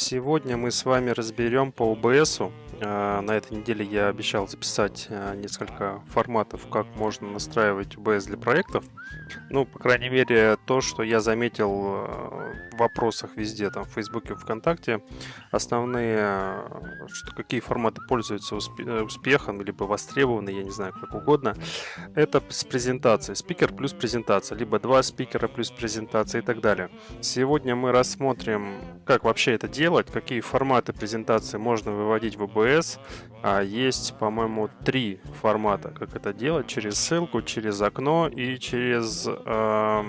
Сегодня мы с вами разберем по OBS. А, на этой неделе я обещал записать а, несколько форматов, как можно настраивать OBS для проектов. Ну, по крайней мере, то, что я заметил а, вопросах везде, там, в Фейсбуке, ВКонтакте, основные, что какие форматы пользуются успехом, либо востребованы, я не знаю, как угодно, это с презентацией. Спикер плюс презентация, либо два спикера плюс презентация и так далее. Сегодня мы рассмотрим, как вообще это делать, какие форматы презентации можно выводить в OBS. А есть, по-моему, три формата, как это делать. Через ссылку, через окно и через э,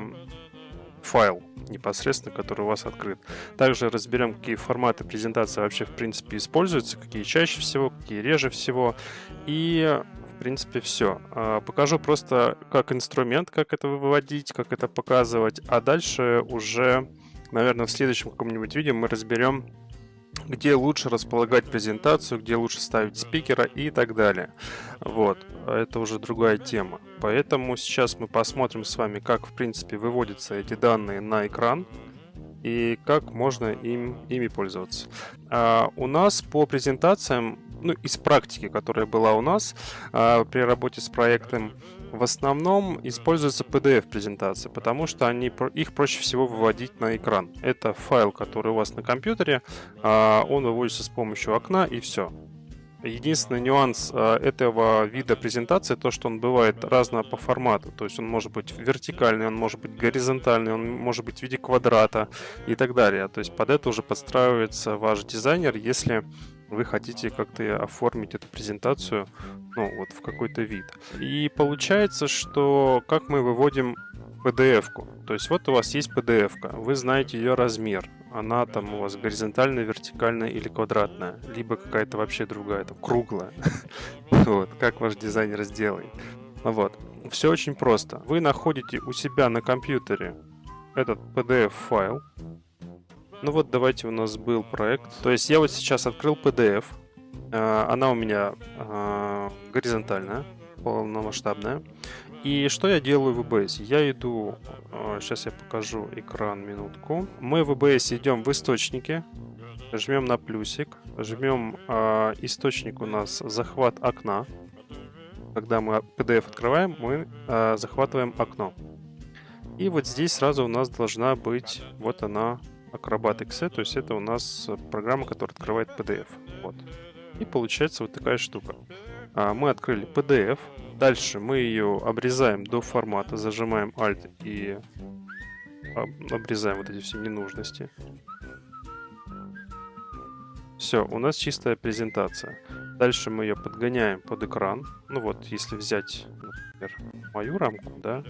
файл непосредственно, который у вас открыт. Также разберем, какие форматы презентации вообще в принципе используются, какие чаще всего, какие реже всего. И в принципе все. А, покажу просто как инструмент, как это выводить, как это показывать, а дальше уже наверное, в следующем каком-нибудь видео мы разберем, где лучше располагать презентацию, где лучше ставить спикера и так далее. Вот, это уже другая тема. Поэтому сейчас мы посмотрим с вами, как, в принципе, выводятся эти данные на экран и как можно им, ими пользоваться. А у нас по презентациям, ну, из практики, которая была у нас а, при работе с проектом, в основном используется PDF-презентации, потому что они, их проще всего выводить на экран. Это файл, который у вас на компьютере, а, он выводится с помощью окна и все. Единственный нюанс а, этого вида презентации, то, что он бывает разного по формату. То есть он может быть вертикальный, он может быть горизонтальный, он может быть в виде квадрата и так далее. То есть под это уже подстраивается ваш дизайнер, если вы хотите как-то оформить эту презентацию ну, вот в какой-то вид. И получается, что как мы выводим PDF-ку. То есть вот у вас есть PDF-ка, вы знаете ее размер. Она там у вас горизонтальная, вертикальная или квадратная, либо какая-то вообще другая, там круглая. Вот, как ваш дизайнер сделает. Вот. Все очень просто. Вы находите у себя на компьютере этот PDF-файл, ну вот давайте у нас был проект. То есть я вот сейчас открыл PDF. А, она у меня а, горизонтальная, полномасштабная. И что я делаю в EBS? Я иду, сейчас а, я покажу экран, минутку. Мы в EBS идем в источники, жмем на плюсик, жмем источник у нас захват окна. Когда мы PDF открываем, мы захватываем окно. И вот здесь сразу у нас должна быть, вот она, Acrobat XE, то есть это у нас программа, которая открывает PDF. Вот. И получается вот такая штука. А, мы открыли PDF, дальше мы ее обрезаем до формата, зажимаем Alt и обрезаем вот эти все ненужности. Все, у нас чистая презентация. Дальше мы ее подгоняем под экран. Ну вот, если взять, например, мою рамку, да,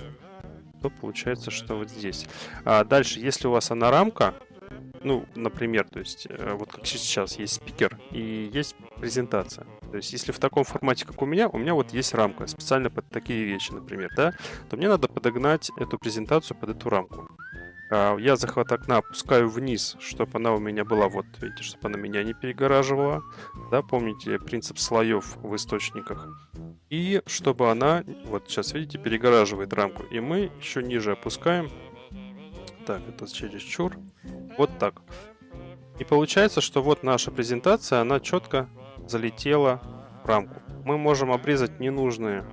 то получается, что вот здесь. А дальше, если у вас она рамка, ну, например, то есть, э, вот как сейчас есть спикер и есть презентация. То есть, если в таком формате, как у меня, у меня вот есть рамка специально под такие вещи, например, да, то мне надо подогнать эту презентацию под эту рамку. А, я захват окна опускаю вниз, чтобы она у меня была, вот, видите, чтобы она меня не перегораживала. Да, помните принцип слоев в источниках. И чтобы она, вот сейчас, видите, перегораживает рамку. И мы еще ниже опускаем. Так, это через чур. Вот так. И получается, что вот наша презентация, она четко залетела в рамку. Мы можем обрезать ненужные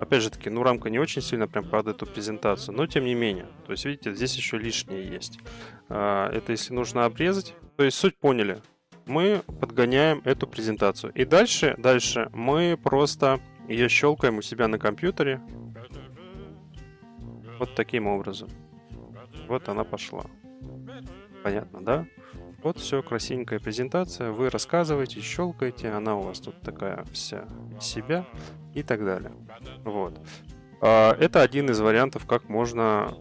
Опять же таки, ну рамка не очень сильно прям под эту презентацию, но тем не менее. То есть, видите, здесь еще лишнее есть. А, это если нужно обрезать. То есть, суть поняли. Мы подгоняем эту презентацию. И дальше, дальше мы просто ее щелкаем у себя на компьютере. Вот таким образом. Вот она пошла. Понятно, да? Вот все, красивенькая презентация. Вы рассказываете, щелкаете, она у вас тут такая вся себя и так далее. Вот. А, это один из вариантов, как можно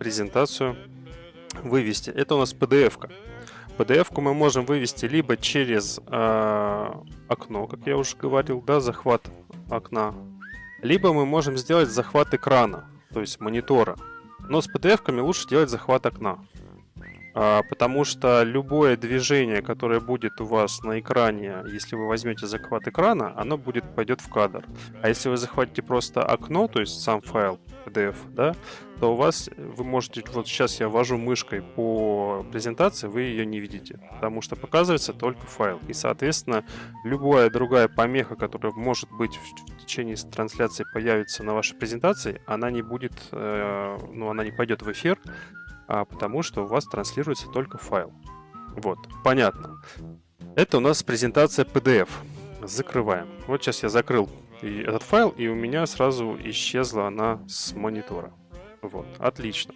презентацию вывести. Это у нас PDF-ка. PDF-ку мы можем вывести либо через э, окно, как я уже говорил, да, захват окна, либо мы можем сделать захват экрана, то есть монитора. Но с PDF-ками лучше делать захват окна. А, потому что любое движение, которое будет у вас на экране, если вы возьмете захват экрана, оно будет пойдет в кадр. А если вы захватите просто окно, то есть сам файл, PDF, да, то у вас, вы можете, вот сейчас я ввожу мышкой по презентации, вы ее не видите, потому что показывается только файл. И, соответственно, любая другая помеха, которая может быть в течение трансляции появится на вашей презентации, она не будет, э, ну, она не пойдет в эфир, а потому что у вас транслируется только файл. Вот, понятно. Это у нас презентация PDF. Закрываем. Вот сейчас я закрыл этот файл, и у меня сразу исчезла она с монитора. Вот, отлично.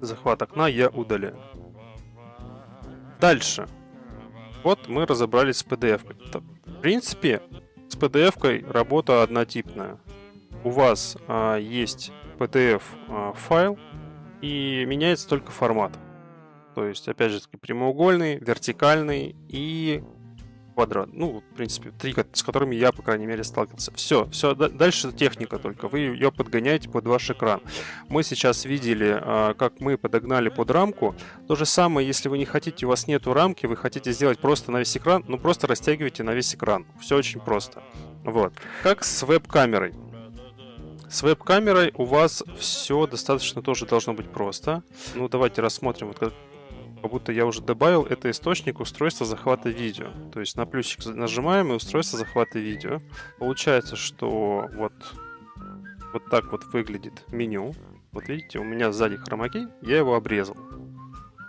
Захват окна я удаляю. Дальше. Вот мы разобрались с PDF. В принципе, с PDF работа однотипная. У вас а, есть PDF а, файл, и меняется только формат. То есть, опять же, прямоугольный, вертикальный и квадрат. Ну, в принципе, три, с которыми я, по крайней мере, сталкивался. Все, все, дальше техника только. Вы ее подгоняете под ваш экран. Мы сейчас видели, а, как мы подогнали под рамку. То же самое, если вы не хотите, у вас нету рамки, вы хотите сделать просто на весь экран, ну, просто растягивайте на весь экран. Все очень просто. Вот. Как с веб-камерой. С веб-камерой у вас все достаточно тоже должно быть просто. Ну, давайте рассмотрим, вот как, как будто я уже добавил, это источник устройства захвата видео. То есть на плюсик нажимаем и устройство захвата видео. Получается, что вот, вот так вот выглядит меню. Вот видите, у меня сзади хромакей, я его обрезал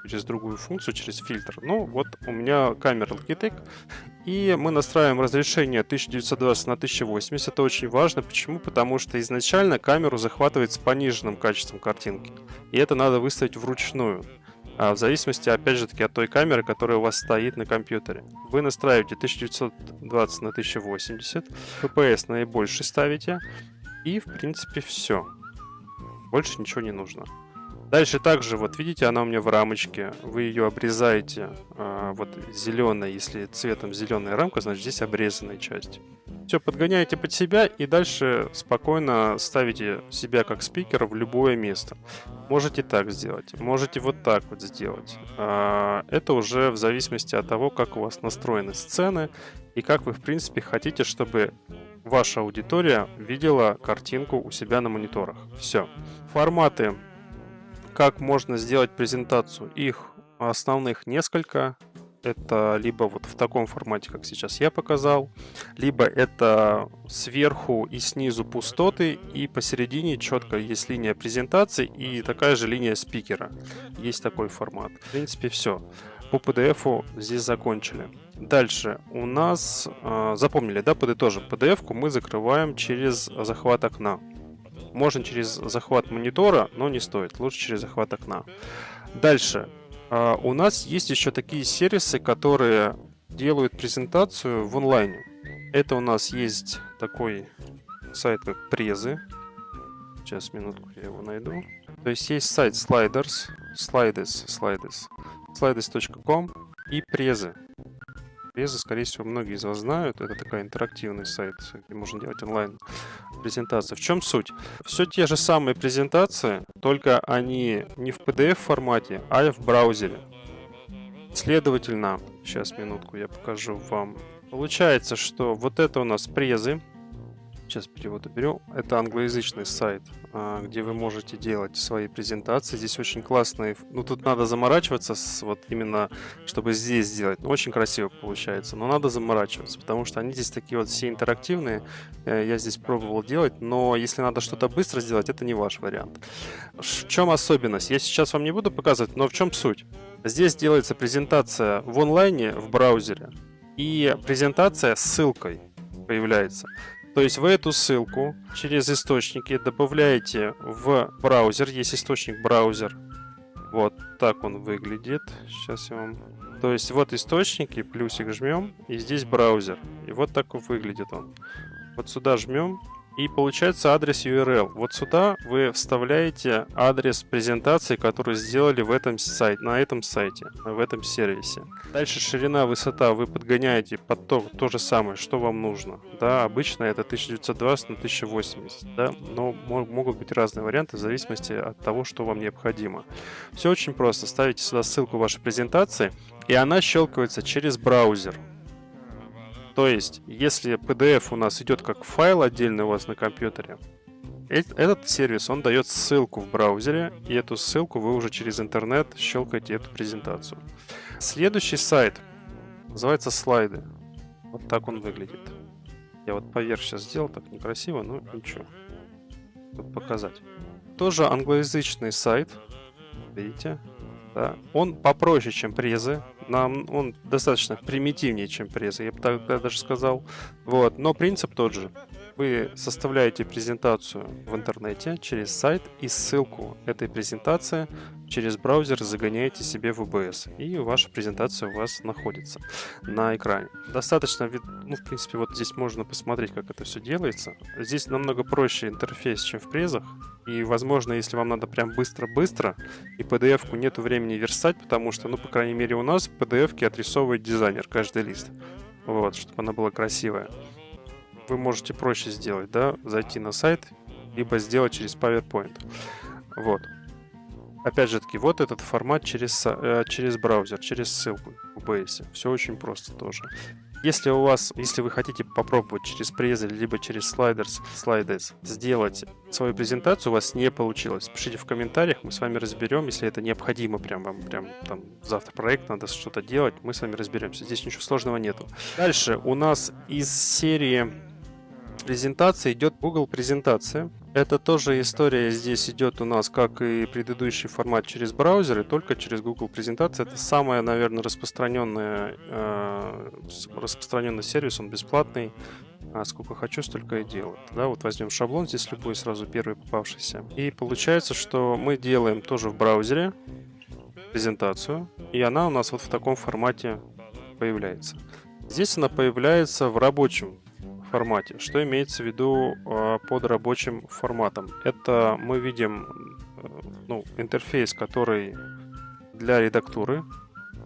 через другую функцию, через фильтр. Ну, вот у меня камера Logitech, и мы настраиваем разрешение 1920 на 1080. Это очень важно. Почему? Потому что изначально камеру захватывает с пониженным качеством картинки. И это надо выставить вручную. А в зависимости, опять же таки, от той камеры, которая у вас стоит на компьютере. Вы настраиваете 1920 на 1080, FPS наибольший ставите, и, в принципе, все. Больше ничего не нужно. Дальше также, вот видите, она у меня в рамочке. Вы ее обрезаете, а, вот зеленая, если цветом зеленая рамка, значит здесь обрезанная часть. Все, подгоняете под себя и дальше спокойно ставите себя как спикера в любое место. Можете так сделать, можете вот так вот сделать. А, это уже в зависимости от того, как у вас настроены сцены и как вы, в принципе, хотите, чтобы ваша аудитория видела картинку у себя на мониторах. Все. Форматы как можно сделать презентацию? Их основных несколько. Это либо вот в таком формате, как сейчас я показал, либо это сверху и снизу пустоты, и посередине четко есть линия презентации и такая же линия спикера. Есть такой формат. В принципе, все. По PDF здесь закончили. Дальше у нас, э, запомнили, да, подытожим, PDF мы закрываем через захват окна. Можно через захват монитора, но не стоит. Лучше через захват окна. Дальше. А, у нас есть еще такие сервисы, которые делают презентацию в онлайне. Это у нас есть такой сайт, как Презы. Сейчас, минутку, я его найду. То есть есть сайт Sliders, Slides, Slides, slides.com и Презы. Презы, скорее всего, многие из вас знают. Это такой интерактивный сайт, где можно делать онлайн презентации. В чем суть? Все те же самые презентации, только они не в PDF формате, а в браузере. Следовательно, сейчас минутку я покажу вам. Получается, что вот это у нас презы, Сейчас перевод уберу. Это англоязычный сайт, а, где вы можете делать свои презентации. Здесь очень классные... Ну, тут надо заморачиваться, с, вот именно, чтобы здесь сделать. Ну, очень красиво получается, но надо заморачиваться, потому что они здесь такие вот все интерактивные. Э, я здесь пробовал делать, но если надо что-то быстро сделать, это не ваш вариант. В чем особенность? Я сейчас вам не буду показывать, но в чем суть? Здесь делается презентация в онлайне, в браузере, и презентация с ссылкой появляется. То есть вы эту ссылку через источники добавляете в браузер. Есть источник браузер. Вот так он выглядит. Сейчас я вам... То есть вот источники, плюсик жмем, и здесь браузер. И вот так выглядит он. Вот сюда жмем, и получается адрес URL. Вот сюда вы вставляете адрес презентации, которую сделали в этом сайте, на этом сайте, в этом сервисе. Дальше ширина, высота вы подгоняете под то, то же самое, что вам нужно. Да, обычно это 1920 на 1080, да, но могут быть разные варианты в зависимости от того, что вам необходимо. Все очень просто. Ставите сюда ссылку вашей презентации, и она щелкается через браузер. То есть, если PDF у нас идет как файл отдельный у вас на компьютере, Этот сервис, он дает ссылку в браузере, и эту ссылку вы уже через интернет щелкаете эту презентацию. Следующий сайт называется слайды. Вот так он выглядит. Я вот поверх сейчас сделал, так некрасиво, но ничего. Тут показать. Тоже англоязычный сайт. Видите? Да. Он попроще, чем презы. Нам он достаточно примитивнее, чем презы, я бы так даже сказал. Вот. Но принцип тот же. Вы составляете презентацию в интернете через сайт и ссылку этой презентации через браузер загоняете себе в OBS. И ваша презентация у вас находится на экране. Достаточно, ну, в принципе, вот здесь можно посмотреть, как это все делается. Здесь намного проще интерфейс, чем в презах. И, возможно, если вам надо прям быстро-быстро, и PDF-ку нету времени верстать, потому что, ну, по крайней мере, у нас PDF-ки отрисовывает дизайнер каждый лист. Вот, чтобы она была красивая вы можете проще сделать, да, зайти на сайт, либо сделать через PowerPoint. Вот. Опять же таки, вот этот формат через, э, через браузер, через ссылку в OBS. Все очень просто тоже. Если у вас, если вы хотите попробовать через презы, либо через слайдерс, слайдерс сделать свою презентацию, у вас не получилось, пишите в комментариях, мы с вами разберем, если это необходимо, прям вам, прям там завтра проект, надо что-то делать, мы с вами разберемся. Здесь ничего сложного нету. Дальше у нас из серии презентация идет Google презентация. Это тоже история здесь идет у нас, как и предыдущий формат через браузер, и только через Google презентация. Это самая, наверное, распространенная, э, распространенный сервис, он бесплатный. А сколько хочу, столько и делаю. Да, вот возьмем шаблон, здесь любой сразу первый попавшийся. И получается, что мы делаем тоже в браузере презентацию, и она у нас вот в таком формате появляется. Здесь она появляется в рабочем формате. Что имеется в виду э, под рабочим форматом? Это мы видим э, ну, интерфейс, который для редактуры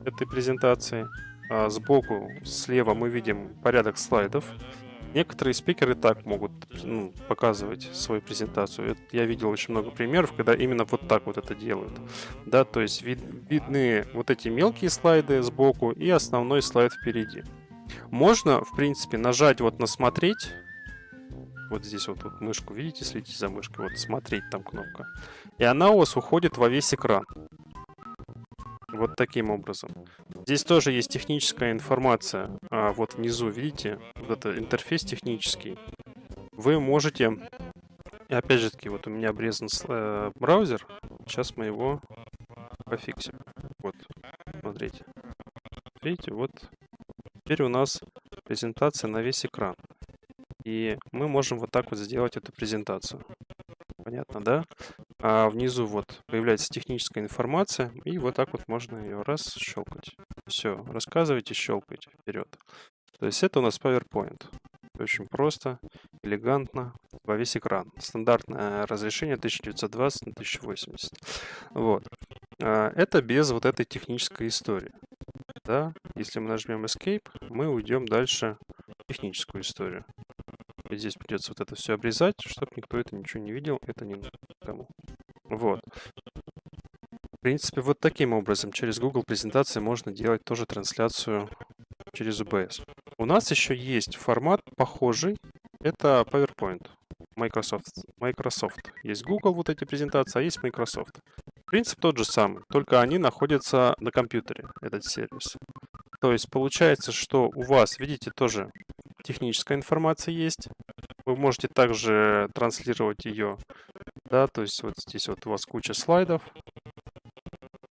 этой презентации. А сбоку, слева мы видим порядок слайдов. Некоторые спикеры так могут ну, показывать свою презентацию. Я видел очень много примеров, когда именно вот так вот это делают. Да, то есть вид, видны вот эти мелкие слайды сбоку и основной слайд впереди. Можно, в принципе, нажать вот на «Смотреть». Вот здесь вот, вот мышку, видите, следите за мышкой. Вот «Смотреть» там кнопка. И она у вас уходит во весь экран. Вот таким образом. Здесь тоже есть техническая информация. А вот внизу, видите, вот это интерфейс технический. Вы можете... И опять же таки, вот у меня обрезан э, браузер. Сейчас мы его пофиксим. Вот, смотрите. Видите, вот Теперь у нас презентация на весь экран. И мы можем вот так вот сделать эту презентацию. Понятно, да? А внизу вот появляется техническая информация, и вот так вот можно ее раз щелкать. Все, рассказывайте, щелкайте вперед. То есть это у нас PowerPoint. Очень просто, элегантно, во весь экран. Стандартное разрешение 1920 на 1080. Вот. А, это без вот этой технической истории да, если мы нажмем Escape, мы уйдем дальше в техническую историю. И здесь придется вот это все обрезать, чтобы никто это ничего не видел, это не кому. Вот. В принципе, вот таким образом через Google презентации можно делать тоже трансляцию через OBS. У нас еще есть формат похожий, это PowerPoint. Microsoft. Microsoft. Есть Google вот эти презентации, а есть Microsoft. Принцип тот же самый, только они находятся на компьютере, этот сервис. То есть получается, что у вас, видите, тоже техническая информация есть. Вы можете также транслировать ее, да, то есть вот здесь вот у вас куча слайдов,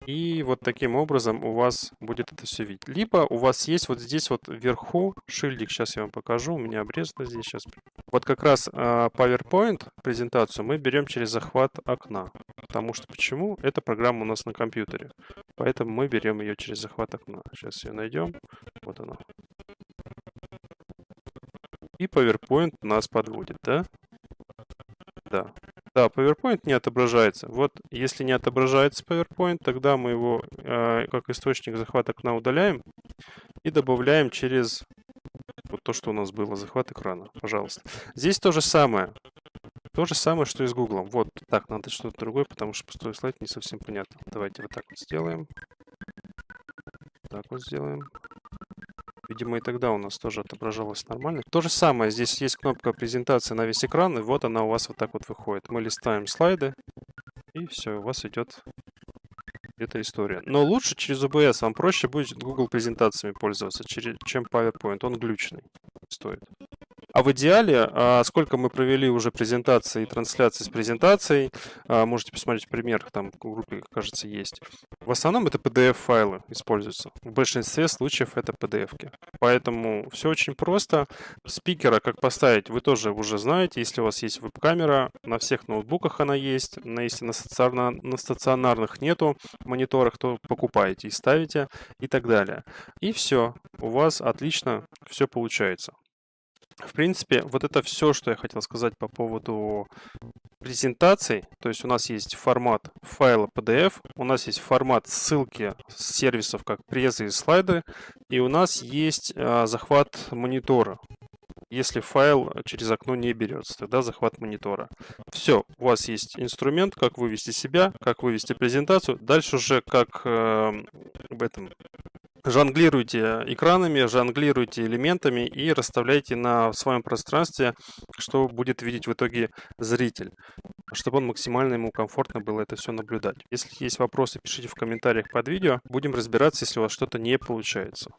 и вот таким образом у вас будет это все видеть. Либо у вас есть вот здесь вот вверху шильдик, сейчас я вам покажу, у меня обрезано здесь сейчас. Вот как раз а, PowerPoint презентацию мы берем через захват окна. Потому что почему? Эта программа у нас на компьютере. Поэтому мы берем ее через захват окна. Сейчас ее найдем. Вот она. И PowerPoint нас подводит, да? Да. Да, PowerPoint не отображается. Вот если не отображается PowerPoint, тогда мы его э, как источник захвата окна удаляем и добавляем через вот то, что у нас было, захват экрана. Пожалуйста. Здесь то же самое. То же самое, что и с Google. Вот так, надо что-то другое, потому что пустой слайд не совсем понятно. Давайте вот так вот сделаем. Так вот сделаем. Видимо, и тогда у нас тоже отображалось нормально. То же самое, здесь есть кнопка презентации на весь экран, и вот она у вас вот так вот выходит. Мы листаем слайды, и все, у вас идет эта история. Но лучше через OBS, вам проще будет Google презентациями пользоваться, чем PowerPoint, он глючный стоит. А в идеале, а, сколько мы провели уже презентации и трансляций с презентацией, а, можете посмотреть пример, там в группе, кажется, есть. В основном это PDF-файлы используются. В большинстве случаев это PDF-ки. Поэтому все очень просто. Спикера как поставить, вы тоже уже знаете. Если у вас есть веб-камера, на всех ноутбуках она есть. Но если на, стационар... на стационарных нету мониторах, то покупаете и ставите и так далее. И все. У вас отлично все получается. В принципе, вот это все, что я хотел сказать по поводу презентаций. То есть у нас есть формат файла PDF, у нас есть формат ссылки с сервисов, как презы и слайды, и у нас есть а, захват монитора. Если файл через окно не берется, тогда захват монитора. Все, у вас есть инструмент, как вывести себя, как вывести презентацию. Дальше уже как э, об этом жонглируйте экранами, жонглируйте элементами и расставляйте на своем пространстве, что будет видеть в итоге зритель, чтобы он максимально ему комфортно было это все наблюдать. Если есть вопросы, пишите в комментариях под видео. Будем разбираться, если у вас что-то не получается.